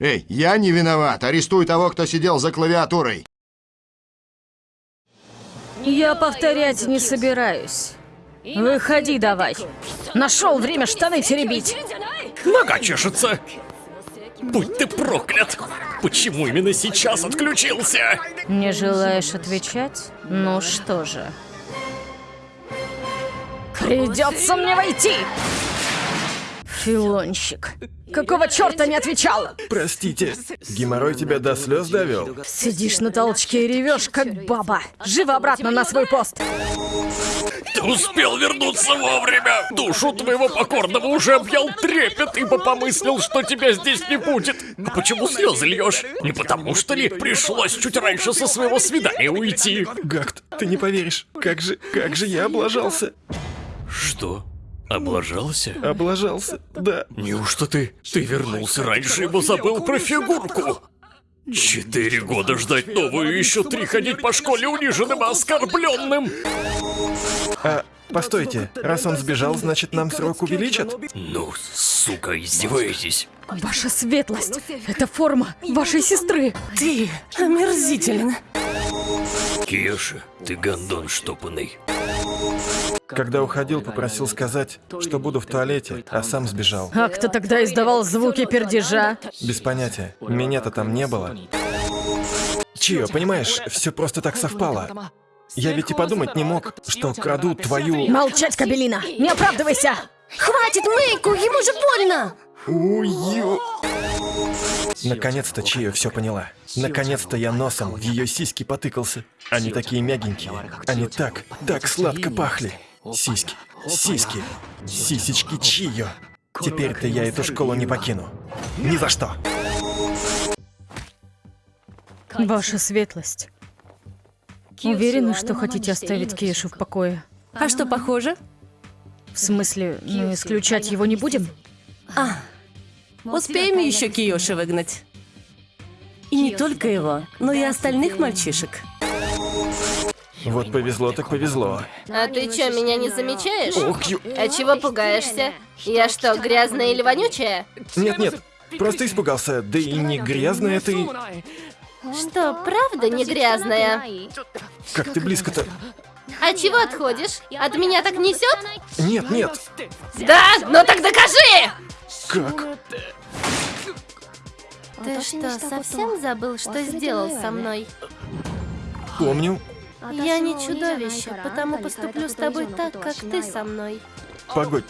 Эй, я не виноват. Арестуй того, кто сидел за клавиатурой. Я повторять не собираюсь. Выходи давай. Нашел время штаны теребить. Нога чешется. Будь ты проклят! Почему именно сейчас отключился? Не желаешь отвечать? Ну что же. Придется мне войти! Филонщик. Какого черта не отвечал? Простите, геморрой тебя до слез довел? Сидишь на толчке и ревешь, как баба. Живо обратно на свой пост. Ты успел вернуться вовремя! Душу твоего покорного уже объял трепет, ибо помыслил, что тебя здесь не будет. А почему слезы льешь? Не потому что ли пришлось чуть раньше со своего свидания уйти? Гакт, ты не поверишь, как же, как же я облажался. Что? Облажался? Облажался, да. Неужто ты... ты вернулся раньше, ибо забыл про фигурку? Четыре года ждать новую, еще три ходить по школе униженным и оскорбленным. А, постойте, раз он сбежал, значит нам срок увеличат? Ну, сука, издеваетесь. Ваша светлость. Это форма вашей сестры. Ты омерзителен. Кеша, ты гондон штопанный. Когда уходил, попросил сказать, что буду в туалете, а сам сбежал. А кто тогда издавал звуки пердежа? Без понятия, меня-то там не было. Чио, понимаешь, все просто так совпало. Я ведь и подумать не мог, что краду твою... Молчать, Кабелина! Не оправдывайся! Хватит Мэйку, ему же больно! Ую. Наконец-то Чио все поняла. Наконец-то я носом в ее сиськи потыкался. Они такие мягенькие. Они так, так сладко пахли. Сиськи, сиськи, сисечки Чио. Теперь-то я эту школу не покину. Ни за что. Ваша светлость. Уверены, что хотите оставить Кейшу в покое? А что, похоже? В смысле, ну, исключать его не будем? Успеем еще Киоши выгнать. И не только его, но и остальных мальчишек. Вот повезло так повезло. А ты чё, меня не замечаешь? Ох, ю... А чего пугаешься? Я что, грязная или вонючая? Нет-нет, просто испугался. Да и не грязная ты... Что, правда не грязная? Как ты близко-то... А чего отходишь? От меня так несет? Нет, нет. Да? Ну так докажи! Как? Ты что, совсем забыл, что сделал со мной? Помню. Я не чудовище, потому поступлю с тобой так, как ты со мной. Погодь,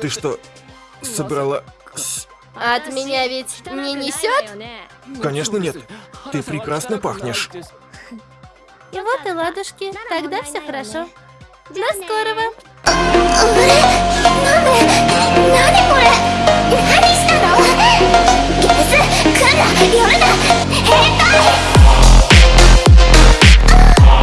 ты что, собрала... От меня ведь не несет? Конечно нет. Ты прекрасно пахнешь. И вот и ладушки. Тогда все хорошо. До скорого.